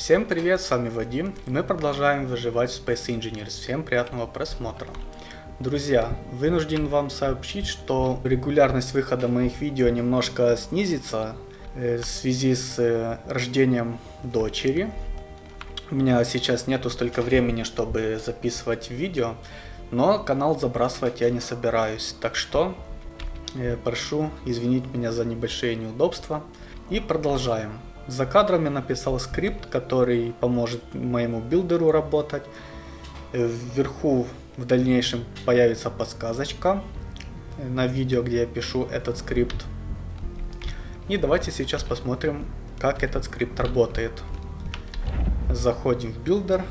Всем привет, с вами Вадим, и мы продолжаем выживать в Space Engineers. Всем приятного просмотра. Друзья, вынужден вам сообщить, что регулярность выхода моих видео немножко снизится э, в связи с э, рождением дочери. У меня сейчас нету столько времени, чтобы записывать видео, но канал забрасывать я не собираюсь. Так что э, прошу извинить меня за небольшие неудобства. И продолжаем. За кадром я написал скрипт, который поможет моему builder у работать. Вверху в дальнейшем появится подсказочка на видео, где я пишу этот скрипт. И давайте сейчас посмотрим, как этот скрипт работает. Заходим в builder.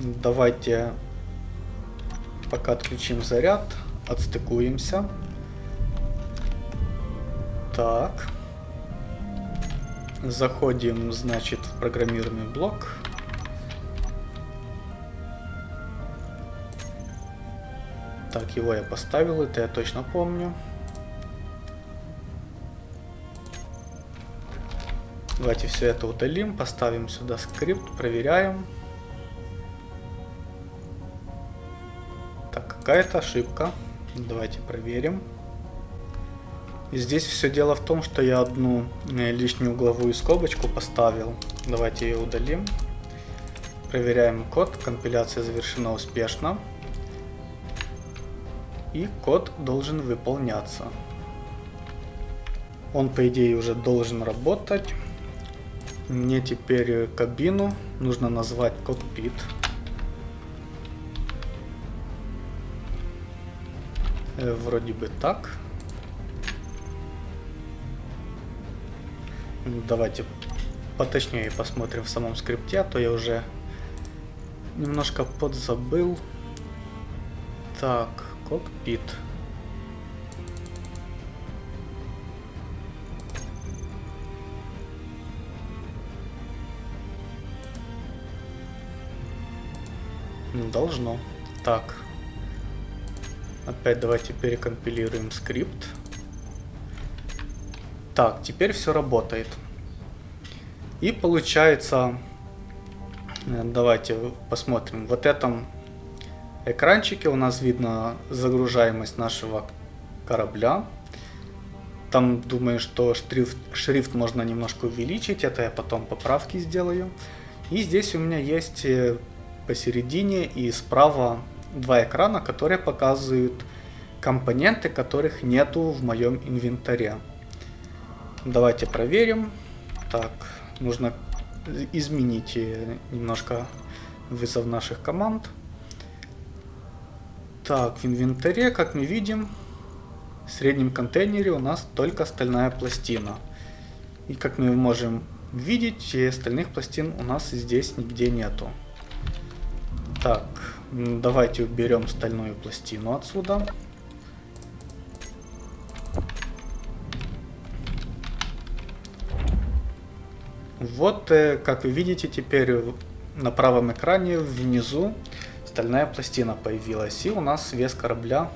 Давайте пока отключим заряд, отстыкуемся. Так. Заходим, значит, в программируемый блок. Так, его я поставил, это я точно помню. Давайте все это удалим, поставим сюда скрипт, проверяем. Так, какая-то ошибка. Давайте проверим. И здесь все дело в том, что я одну э, лишнюю угловую скобочку поставил. Давайте ее удалим. Проверяем код. Компиляция завершена успешно. И код должен выполняться. Он, по идее, уже должен работать. Мне теперь кабину нужно назвать кокпит. Э, вроде бы так. Давайте поточнее посмотрим в самом скрипте, а то я уже немножко подзабыл. Так, кокпит. Должно. Так. Опять давайте перекомпилируем скрипт. Так, теперь все работает. И получается, э, давайте посмотрим, вот этом экранчике у нас видно загружаемость нашего корабля. Там думаю, что шрифт, шрифт можно немножко увеличить, это я потом поправки сделаю. И здесь у меня есть э, посередине и справа два экрана, которые показывают компоненты, которых нету в моем инвентаре. Давайте проверим. Так, нужно изменить э, немножко вызов наших команд. Так, в инвентаре, как мы видим, в среднем контейнере у нас только стальная пластина. И как мы можем видеть, остальных пластин у нас здесь нигде нету. Так, давайте уберем стальную пластину отсюда. Вот, э, как вы видите, теперь на правом экране внизу стальная пластина появилась. И у нас вес корабля,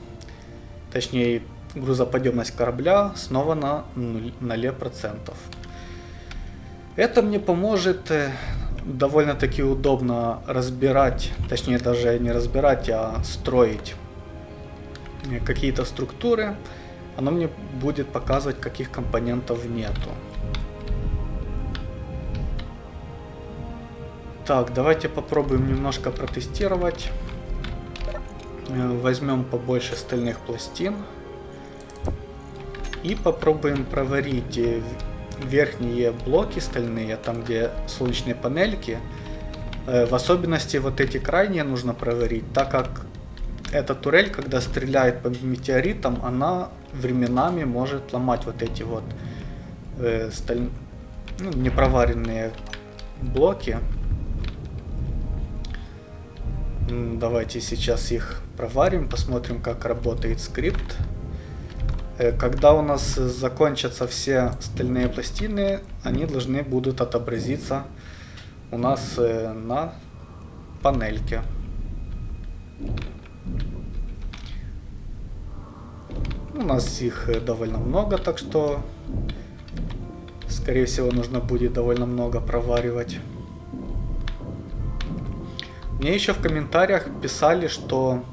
точнее грузоподъемность корабля снова на 0%. Это мне поможет э, довольно-таки удобно разбирать, точнее даже не разбирать, а строить э, какие-то структуры. Оно мне будет показывать, каких компонентов нету. Так, давайте попробуем немножко протестировать. Э, возьмем побольше стальных пластин. И попробуем проварить э, верхние блоки стальные, там где солнечные панельки. Э, в особенности вот эти крайние нужно проварить, так как эта турель, когда стреляет по метеоритам, она временами может ломать вот эти вот э, сталь... ну, непроваренные блоки. Давайте сейчас их проварим, посмотрим, как работает скрипт. Э, когда у нас закончатся все стальные пластины, они должны будут отобразиться у нас э, на панельке. У нас их э, довольно много, так что, скорее всего, нужно будет довольно много проваривать. Мне еще в комментариях писали, что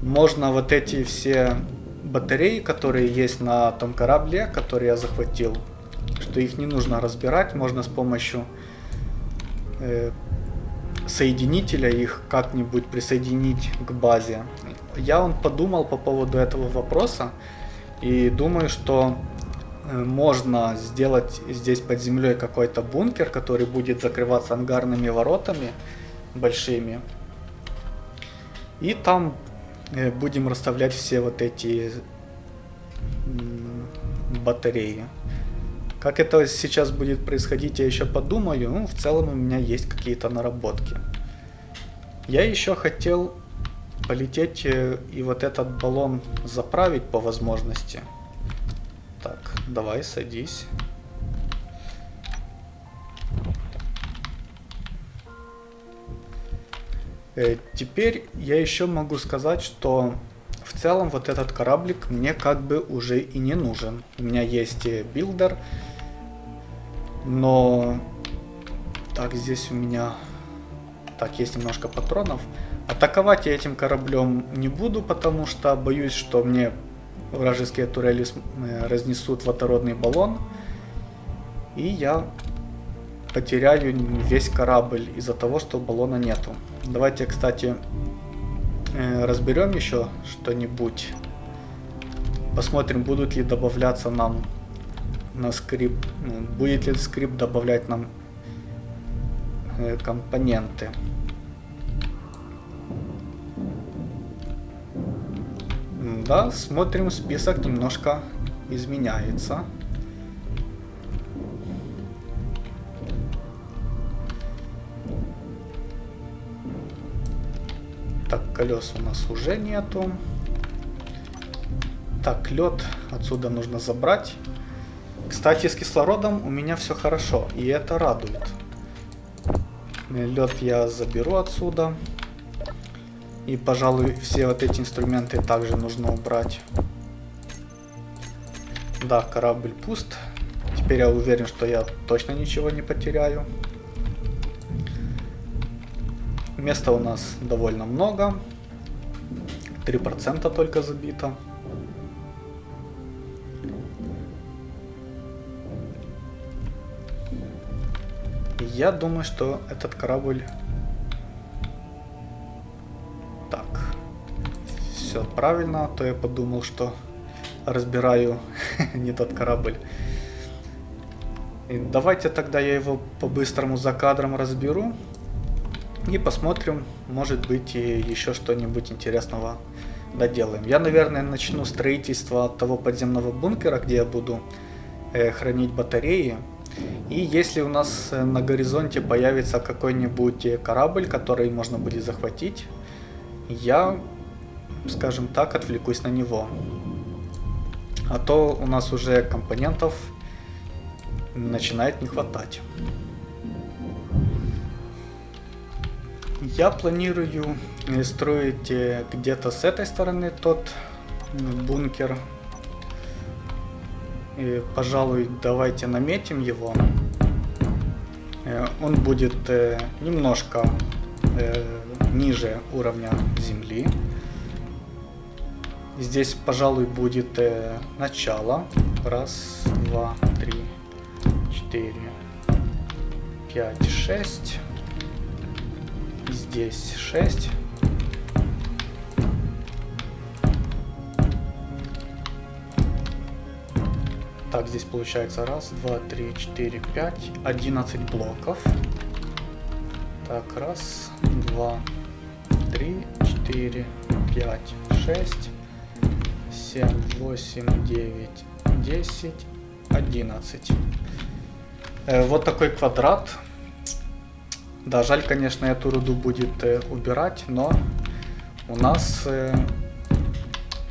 можно вот эти все батареи, которые есть на том корабле, который я захватил, что их не нужно разбирать, можно с помощью э, соединителя их как-нибудь присоединить к базе. Я он подумал по поводу этого вопроса и думаю, что э, можно сделать здесь под землей какой-то бункер, который будет закрываться ангарными воротами большими. И там э, будем расставлять все вот эти батареи. Как это сейчас будет происходить, я еще подумаю. Ну, в целом у меня есть какие-то наработки. Я еще хотел полететь э, и вот этот баллон заправить по возможности. Так, давай, садись. Теперь я еще могу сказать, что в целом вот этот кораблик мне как бы уже и не нужен. У меня есть э, builder, но... Так, здесь у меня... Так, есть немножко патронов. Атаковать я этим кораблем не буду, потому что боюсь, что мне вражеские турели э, разнесут водородный баллон. И я потеряю весь корабль из-за того, что баллона нету. Давайте, кстати, э, разберем еще что-нибудь. Посмотрим, будут ли добавляться нам на скрипт, ну, будет ли скрипт добавлять нам э, компоненты. Да, смотрим, список немножко изменяется. Так, колес у нас уже нету. Так, лед отсюда нужно забрать. Кстати, с кислородом у меня все хорошо, и это радует. Лед я заберу отсюда. И, пожалуй, все вот эти инструменты также нужно убрать. Да, корабль пуст. Теперь я уверен, что я точно ничего не потеряю. Места у нас довольно много. 3% только забито. Я думаю, что этот корабль... Так. Все правильно, а то я подумал, что разбираю не тот корабль. И давайте тогда я его по-быстрому за кадром разберу. И посмотрим, может быть, и еще что-нибудь интересного доделаем. Я, наверное, начну строительство того подземного бункера, где я буду э, хранить батареи. И если у нас э, на горизонте появится какой-нибудь э, корабль, который можно будет захватить, я, скажем так, отвлекусь на него. А то у нас уже компонентов начинает не хватать. Я планирую э, строить где-то с этой стороны тот бункер, и, пожалуй, давайте наметим его. Э, он будет э, немножко э, ниже уровня земли. Здесь, пожалуй, будет начало. Раз, два, три, четыре, пять, шесть. Здесь шесть. Так, здесь получается раз, два, три, четыре, пять, одиннадцать блоков. Так, раз, два, три, четыре, пять, шесть, семь, восемь, девять, десять, одиннадцать. Э, вот такой квадрат. Да, жаль, конечно, эту руду будет э, убирать, но у нас э,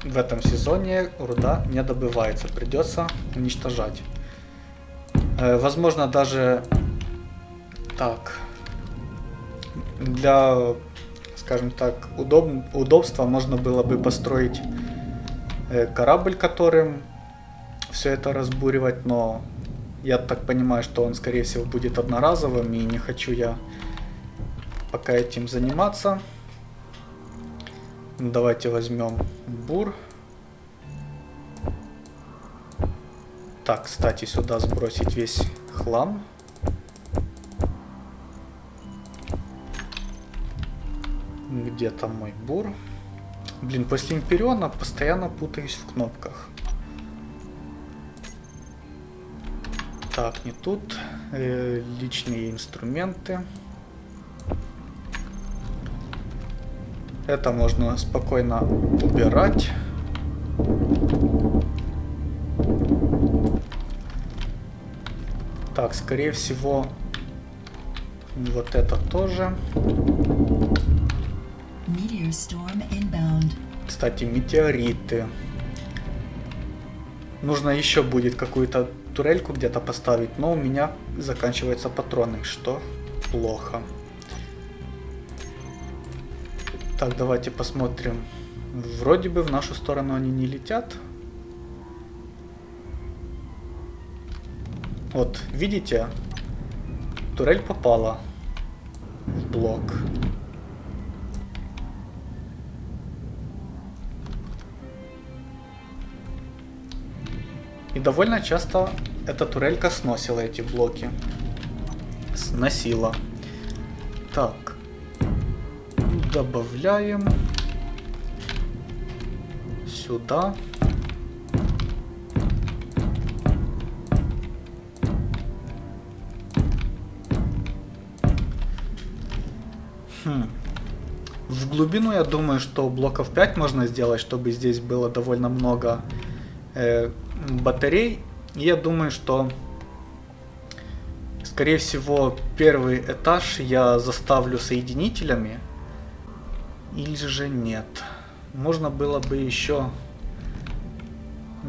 в этом сезоне руда не добывается, придется уничтожать. Э, возможно даже так для, скажем так, удоб, удобства можно было бы построить э, корабль, которым все это разбуривать, но я так понимаю, что он скорее всего будет одноразовым и не хочу я пока этим заниматься. Давайте возьмем бур. Так, кстати, сюда сбросить весь хлам. Где там мой бур? Блин, после Империона постоянно путаюсь в кнопках. Так, не тут. Э, личные инструменты. Это можно спокойно убирать. Так, скорее всего, вот это тоже. Кстати, метеориты. Нужно еще будет какую-то турельку где-то поставить, но у меня заканчиваются патроны, что плохо. Так, давайте посмотрим. Вроде бы в нашу сторону они не летят. Вот, видите? Турель попала в блок. И довольно часто эта турелька сносила эти блоки. Сносила. Так. Добавляем. Сюда. Хм. В глубину я думаю, что блоков 5 можно сделать, чтобы здесь было довольно много э, батарей. Я думаю, что скорее всего первый этаж я заставлю соединителями. Или же нет. Можно было бы еще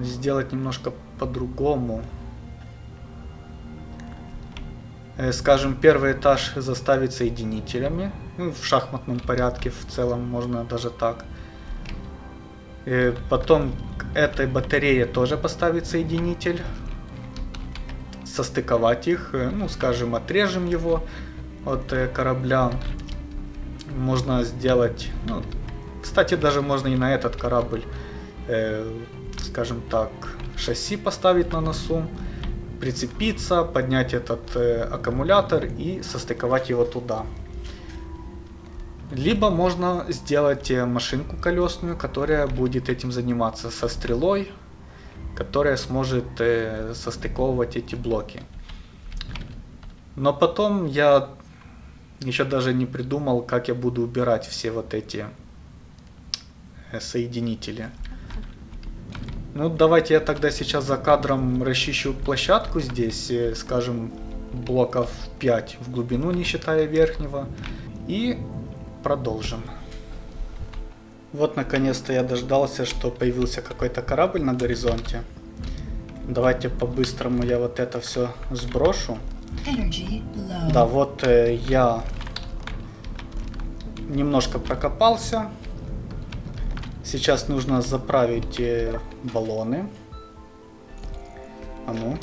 сделать немножко по-другому. Э, скажем, первый этаж заставить соединителями. Ну, в шахматном порядке в целом можно даже так. Э, потом к этой батарее тоже поставить соединитель. Состыковать их. Э, ну, скажем, отрежем его от корабля. Можно сделать... Ну, кстати, даже можно и на этот корабль, э, скажем так, шасси поставить на носу. Прицепиться, поднять этот э, аккумулятор и состыковать его туда. Либо можно сделать э, машинку колесную, которая будет этим заниматься со стрелой, которая сможет э, состыковывать эти блоки. Но потом я еще даже не придумал, как я буду убирать все вот эти э, соединители. Ну, давайте я тогда сейчас за кадром расчищу площадку здесь, э, скажем, блоков 5 в глубину, не считая верхнего. И продолжим. Вот наконец-то я дождался, что появился какой-то корабль на горизонте. Давайте по-быстрому я вот это все сброшу. Да, вот э, я немножко прокопался. Сейчас нужно заправить э, баллоны. А ну.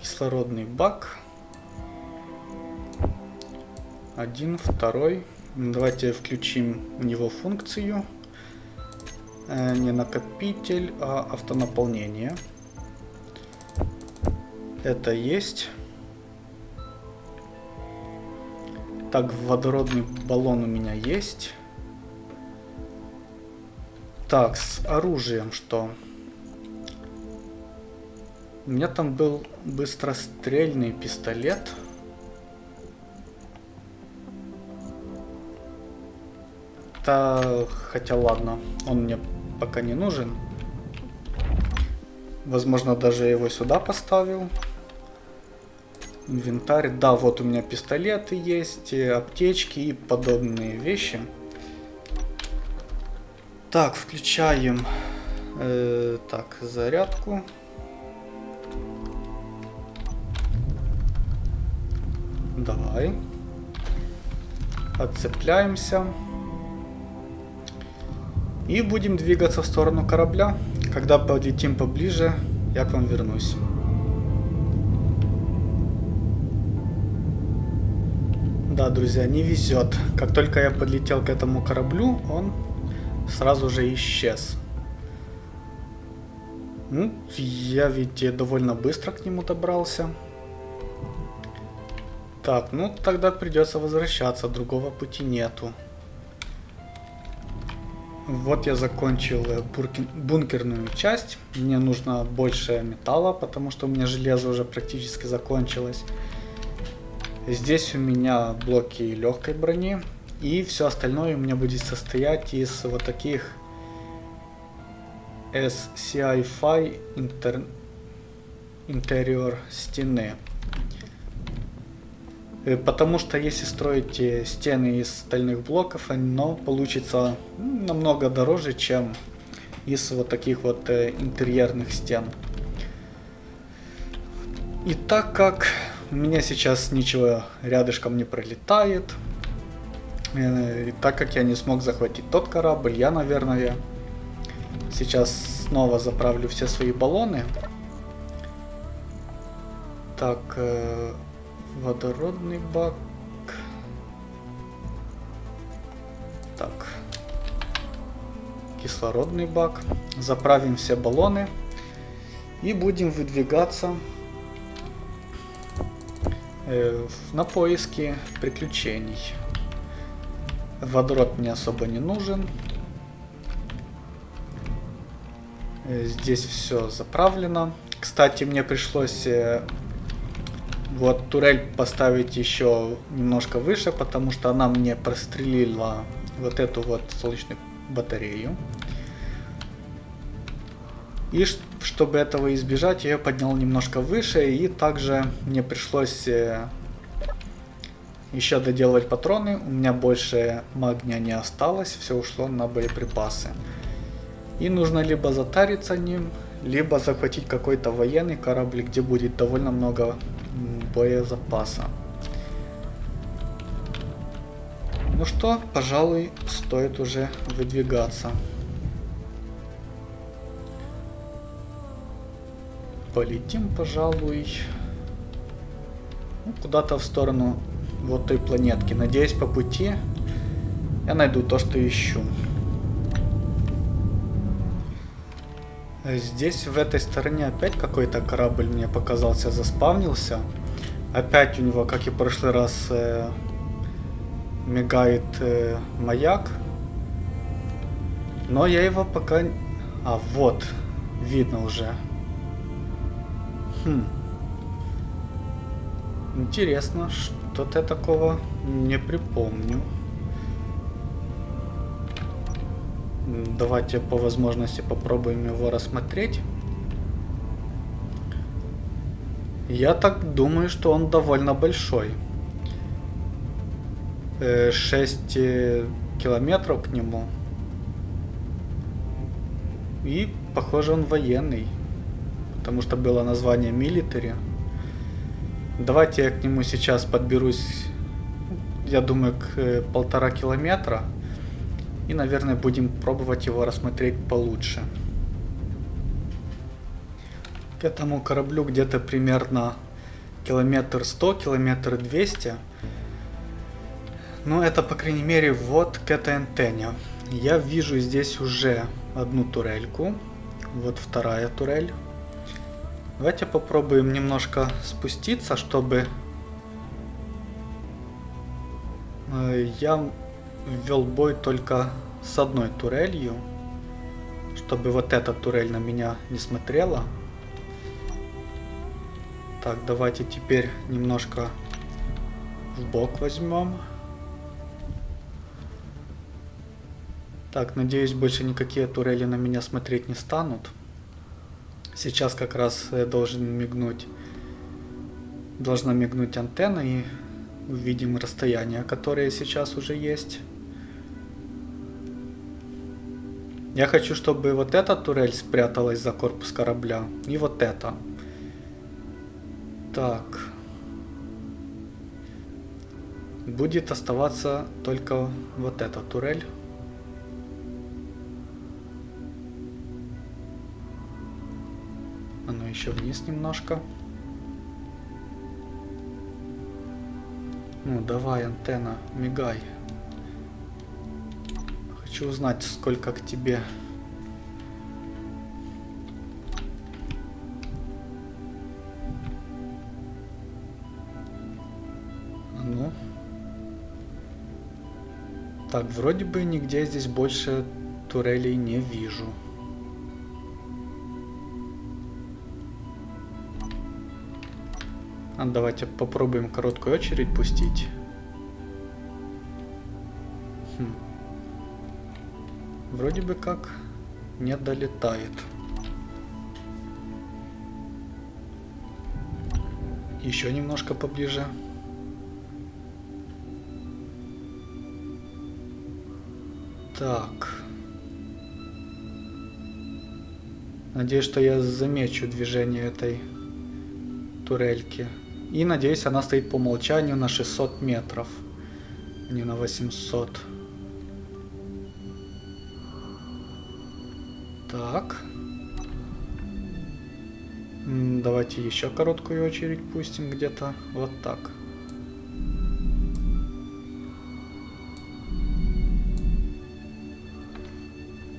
Кислородный бак. Один, второй. Давайте включим в него функцию. Э, не накопитель, а автонаполнение. Это есть. Так, водородный баллон у меня есть. Так, с оружием что? У меня там был быстрострельный пистолет. Да, хотя ладно, он мне пока не нужен. Возможно, даже его сюда поставил. Инвентарь. Да, вот у меня пистолеты есть, аптечки и подобные вещи. Так, включаем э, так, зарядку. Давай. Отцепляемся. И будем двигаться в сторону корабля. Когда подлетим поближе, я к вам вернусь. Да, друзья, не везет. Как только я подлетел к этому кораблю, он сразу же исчез. Ну, я ведь довольно быстро к нему добрался. Так, ну тогда придется возвращаться, другого пути нету. Вот я закончил э, бункерную часть. Мне нужно больше металла, потому что у меня железо уже практически закончилось. Здесь у меня блоки легкой брони. И все остальное у меня будет состоять из вот таких SCI-Fi интер... интерьер стены. Э, потому что если строить стены из стальных блоков, оно получится намного дороже, чем из вот таких вот э, интерьерных стен. И так как у меня сейчас ничего рядышком не пролетает, э, и так как я не смог захватить тот корабль, я, наверное, сейчас снова заправлю все свои баллоны. Так, Водородный бак. Так. Кислородный бак. Заправим все баллоны. И будем выдвигаться э, на поиски приключений. Водород мне особо не нужен. Э, здесь все заправлено. Кстати, мне пришлось э, вот турель поставить еще немножко выше, потому что она мне прострелила вот эту вот солнечную батарею. И чтобы этого избежать, я ее поднял немножко выше. И также мне пришлось э, еще доделывать патроны. У меня больше магния не осталось. Все ушло на боеприпасы. И нужно либо затариться ним, либо захватить какой-то военный корабль, где будет довольно много боезапаса. Ну что, пожалуй, стоит уже выдвигаться. Полетим, пожалуй, ну, куда-то в сторону вот той планетки. Надеюсь, по пути я найду то, что ищу. Здесь, в этой стороне, опять какой-то корабль мне показался, заспавнился. Опять у него, как и в прошлый раз, э, мигает э, маяк. Но я его пока... А, вот. Видно уже. Хм. Интересно, что-то я такого не припомню. Давайте по возможности попробуем его рассмотреть. Я так думаю, что он довольно большой. 6 э, километров к нему. И, похоже, он военный. Потому что было название Military. Давайте я к нему сейчас подберусь, я думаю, к э, полтора километра. И, наверное, будем пробовать его рассмотреть получше к этому кораблю где-то примерно километр 100, километр 200. Ну, это, по крайней мере, вот к этой антенне. Я вижу здесь уже одну турельку. Вот вторая турель. Давайте попробуем немножко спуститься, чтобы э, я ввел бой только с одной турелью, чтобы вот эта турель на меня не смотрела. Так, давайте теперь немножко в бок возьмем. Так, надеюсь, больше никакие турели на меня смотреть не станут. Сейчас как раз э, должен мигнуть, должна мигнуть антенна и увидим расстояние, которое сейчас уже есть. Я хочу, чтобы вот эта турель спряталась за корпус корабля и вот эта. Так. Будет оставаться только вот эта турель. Еще вниз немножко. Ну, давай, антенна, мигай. Хочу узнать, сколько к тебе. Ну. Так, вроде бы нигде здесь больше турелей не вижу. Давайте попробуем короткую очередь пустить. Хм. Вроде бы как не долетает. Еще немножко поближе. Так. Надеюсь, что я замечу движение этой турельки. И надеюсь, она стоит по умолчанию на 600 метров, а не на 800. Так. Давайте еще короткую очередь пустим где-то вот так.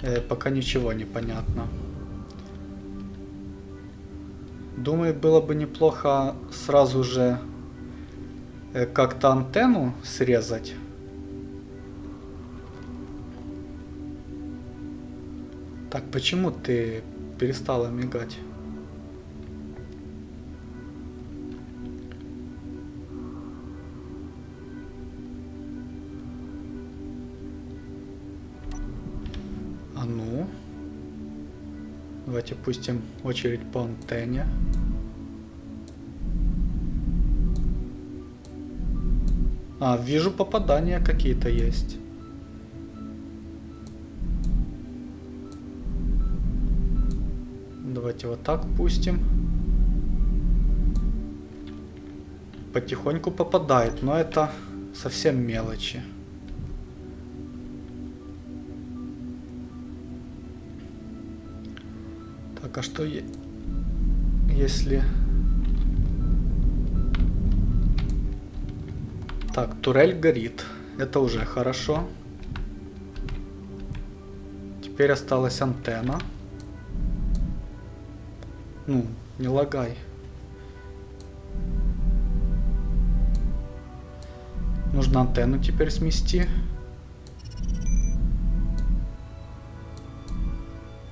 Э, пока ничего не понятно. Думаю, было бы неплохо сразу же э, как-то антенну срезать. Так, почему ты перестала мигать? Давайте пустим очередь по антенне. А, вижу попадания какие-то есть. Давайте вот так пустим. Потихоньку попадает, но это совсем мелочи. Так, а что если... Так, турель горит. Это уже хорошо. Теперь осталась антенна. Ну, не лагай. Нужно антенну теперь смести.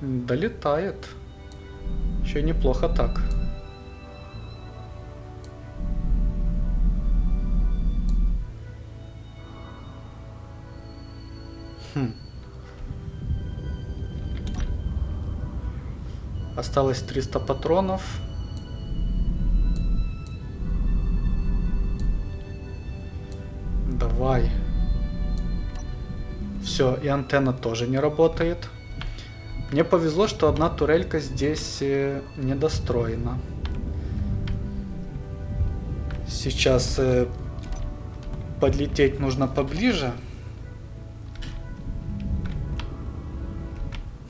Долетает. Еще неплохо так. Хм. Осталось 300 патронов. Давай. Все, и антенна тоже не работает. Мне повезло, что одна турелька здесь э, недостроена. Сейчас э, подлететь нужно поближе.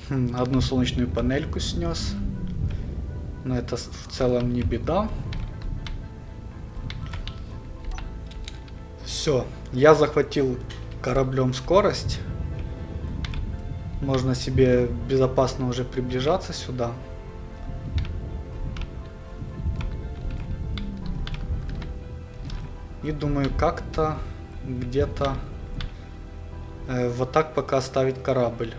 Хм, одну солнечную панельку снес. Но это в целом не беда. Все, я захватил кораблем скорость. Можно себе безопасно уже приближаться сюда. И думаю, как-то где-то э, вот так пока оставить корабль.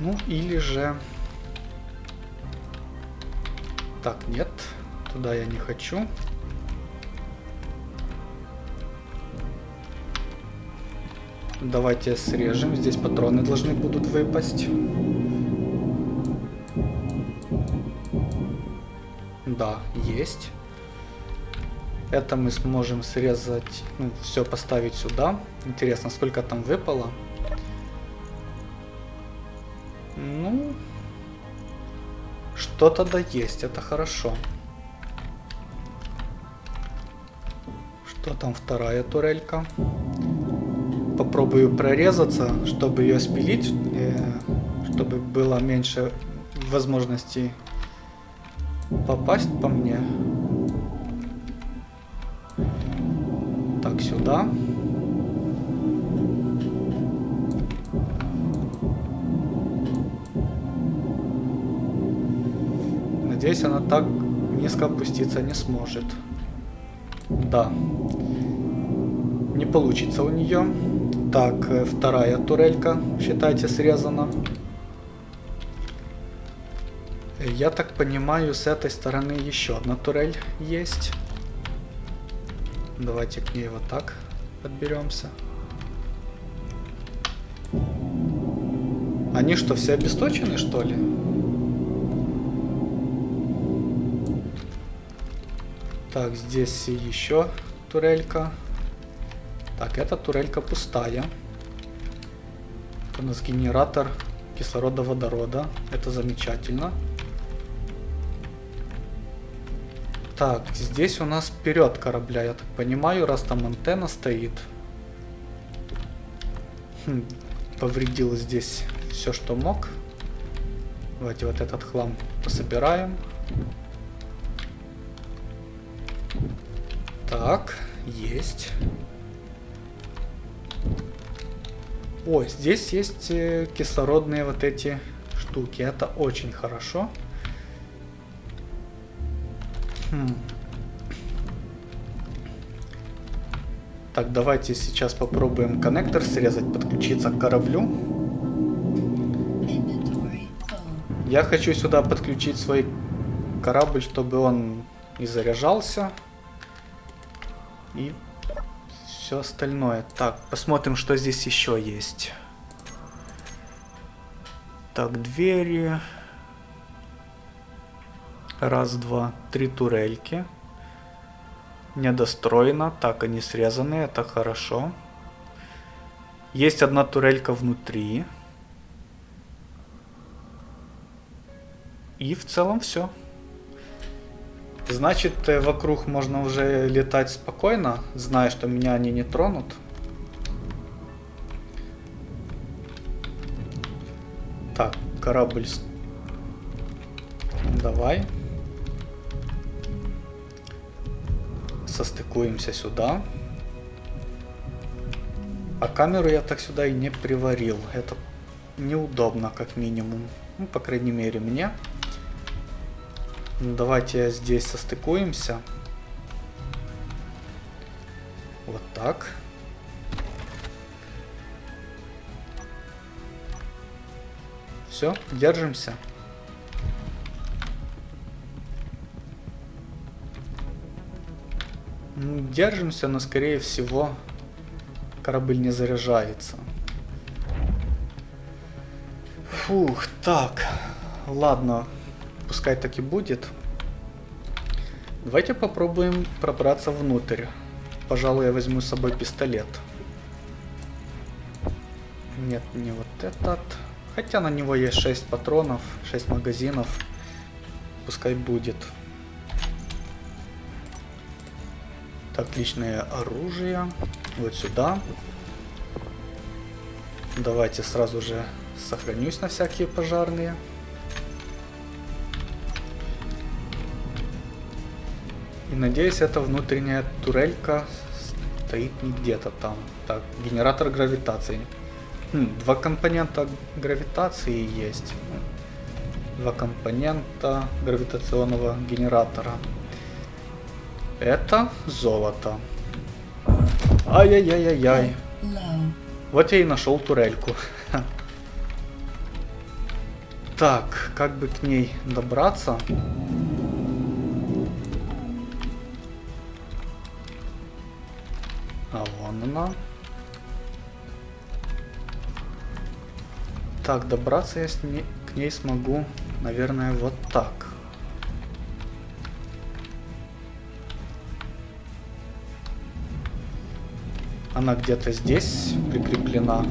Ну или же... Так, нет, туда я не хочу. Давайте срежем. Здесь патроны должны будут выпасть. Да, есть. Это мы сможем срезать, ну, все поставить сюда. Интересно, сколько там выпало. Ну, что-то да есть, это хорошо. Что там вторая турелька? Попробую прорезаться, чтобы ее спилить, э, чтобы было меньше возможностей попасть по мне. Так, сюда. Надеюсь, она так низко опуститься не сможет. Да. Не получится у нее. Так, э, вторая турелька, считайте, срезана. Я так понимаю, с этой стороны еще одна турель есть. Давайте к ней вот так подберемся. Они что, все обесточены, что ли? Так, здесь еще турелька. Так, эта турелька пустая. Это у нас генератор кислорода водорода. Это замечательно. Так, здесь у нас вперед корабля, я так понимаю, раз там антенна стоит. Хм, повредил здесь все, что мог. Давайте вот этот хлам пособираем. Так, есть. О, здесь есть э, кислородные вот эти штуки. Это очень хорошо. Хм. Так, давайте сейчас попробуем коннектор срезать, подключиться к кораблю. Я хочу сюда подключить свой корабль, чтобы он не заряжался. И все остальное. Так, посмотрим, что здесь еще есть. Так, двери. Раз, два, три турельки. Недостроено. Так, они срезаны, это хорошо. Есть одна турелька внутри. И в целом все. Значит, э, вокруг можно уже летать спокойно, зная, что меня они не тронут. Так, корабль. Давай. Состыкуемся сюда. А камеру я так сюда и не приварил. Это неудобно, как минимум. Ну, по крайней мере, мне. Давайте здесь состыкуемся. Вот так. Все, держимся. Держимся, но скорее всего корабль не заряжается. Фух, так. Ладно, пускай так и будет. Давайте попробуем пробраться внутрь. Пожалуй, я возьму с собой пистолет. Нет, не вот этот. Хотя на него есть 6 патронов, 6 магазинов. Пускай будет. Так, личное оружие. Вот сюда. Давайте сразу же сохранюсь на всякие пожарные. И надеюсь, эта внутренняя турелька стоит не где-то там. Так, генератор гравитации. Хм, два компонента гравитации есть. Два компонента гравитационного генератора. Это золото. Ай-яй-яй-яй-яй. Вот я и нашел турельку. Так, как бы к ней добраться? А вон она. Так, добраться я с ней, к ней смогу, наверное, вот так. Она где-то здесь прикреплена.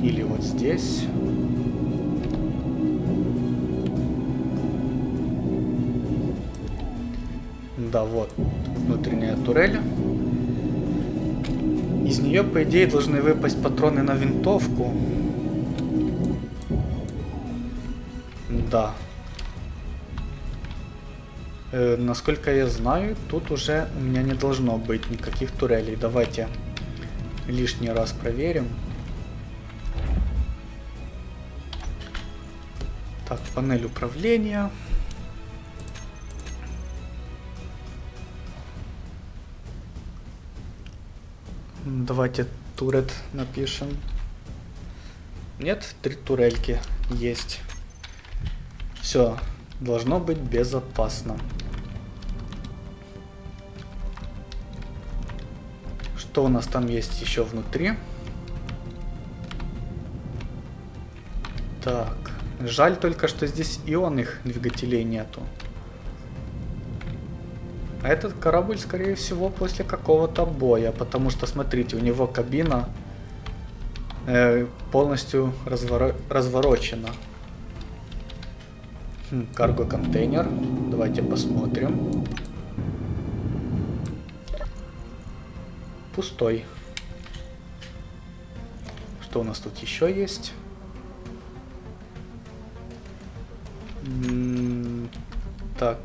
Или вот здесь. Да, вот внутренняя турель. Из нее, по идее, должны выпасть патроны на винтовку. Да. Э, насколько я знаю, тут уже у меня не должно быть никаких турелей. Давайте лишний раз проверим. Так, панель управления. Давайте турет напишем. Нет, три турельки есть. Все, должно быть безопасно. Что у нас там есть еще внутри? Так, жаль только, что здесь ионных двигателей нету. А этот корабль, скорее всего, после какого-то боя, потому что, смотрите, у него кабина э, полностью разворо разворочена. Хм, Карго-контейнер. Давайте посмотрим. Пустой. Что у нас тут еще есть? Так,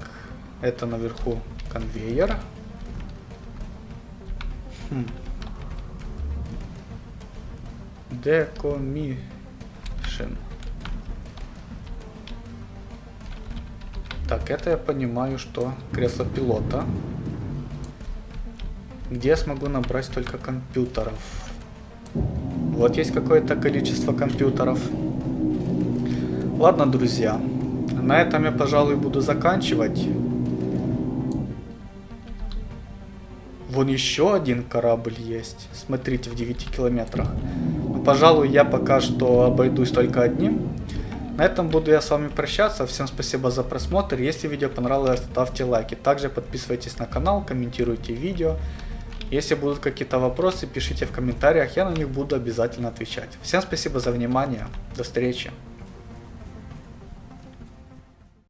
это наверху конвейер. Хм. Decommission. Так, это я понимаю, что кресло пилота. Где я смогу набрать только компьютеров? Вот есть какое-то количество компьютеров. Ладно, друзья. На этом я, пожалуй, буду заканчивать. Вон еще один корабль есть. Смотрите, в 9 километрах. Но, пожалуй, я пока что обойдусь только одним. На этом буду я с вами прощаться. Всем спасибо за просмотр. Если видео понравилось, ставьте лайки. Также подписывайтесь на канал, комментируйте видео. Если будут какие-то вопросы, пишите в комментариях, я на них буду обязательно отвечать. Всем спасибо за внимание. До встречи.